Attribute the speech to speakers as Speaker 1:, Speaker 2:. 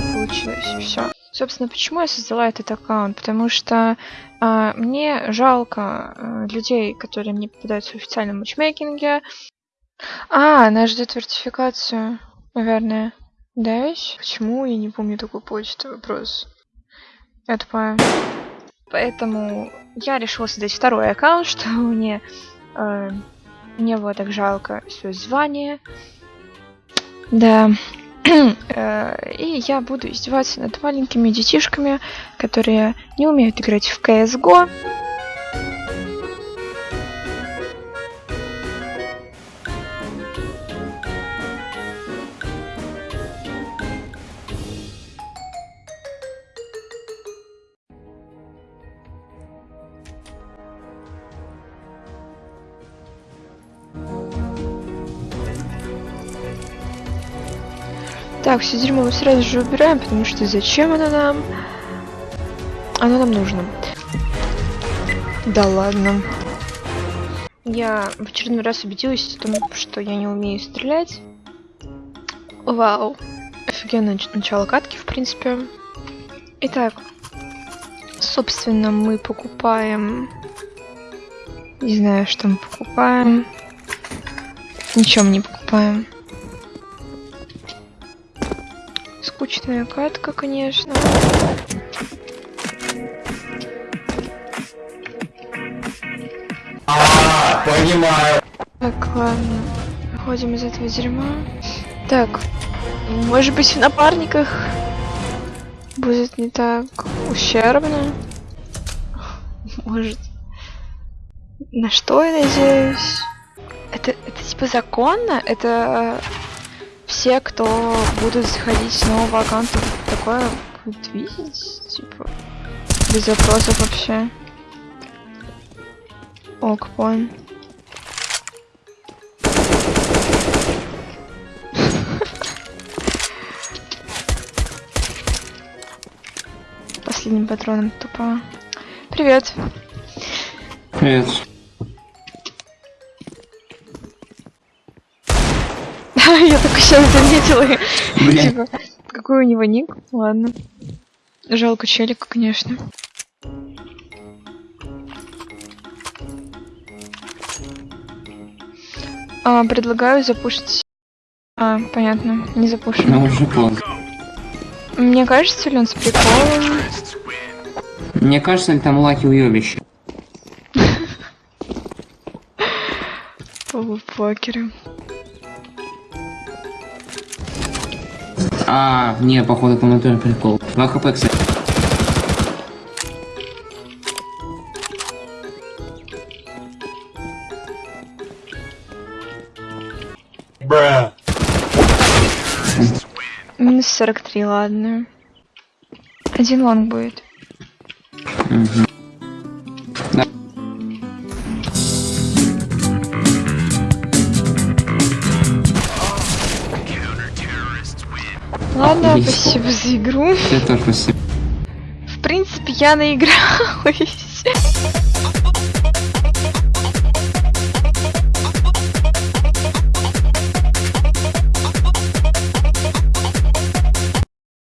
Speaker 1: получилось. Все. Собственно, почему я создала этот аккаунт? Потому что а, мне жалко а, людей, которые мне попадаются в официальном матчмейкинге. А, она ждет вертификацию, наверное. Да, ведь? Почему я не помню такую почту? Вопрос. Я тупая. Поэтому я решила создать второй аккаунт, что мне э, не было так жалко свое звание. Да. Э, и я буду издеваться над маленькими детишками, которые не умеют играть в CSGO. Так, все дерьмо мы сразу же убираем, потому что зачем оно нам? Оно нам нужно. Да ладно. Я в очередной раз убедилась в том, что я не умею стрелять. Вау. Офигенное начало катки, в принципе. Итак, собственно, мы покупаем... Не знаю, что мы покупаем. Ничего мы не покупаем. Скучная катка, конечно.
Speaker 2: А, понимаю.
Speaker 1: Так, ладно. Выходим из этого дерьма. Так, может быть в напарниках будет не так ущербно. Может. На что я надеюсь? Это, это типа законно? Это все, кто будут заходить с нового аккаунта, такое будут видеть, типа, без вопросов вообще. Ок, понял. Последним патроном тупо. Привет.
Speaker 2: Привет.
Speaker 1: Я только сейчас заметила. Типа, какой у него ник? Ладно. Жалко челика, конечно. А, предлагаю запушить. А, понятно, не.
Speaker 2: Ну уже поздно.
Speaker 1: Мне кажется, ли он с приколом?
Speaker 2: Мне кажется, там лаки уебище.
Speaker 1: Полупокеры.
Speaker 2: А, не, походу, там это прикол. 2 хп, кстати.
Speaker 3: Bruh.
Speaker 1: Минус 43, ладно. Один лонг будет.
Speaker 2: Мгм.
Speaker 1: Ладно,
Speaker 2: Отлично.
Speaker 1: спасибо за игру.
Speaker 2: Ты тоже спасибо.
Speaker 1: В принципе, я наигралась.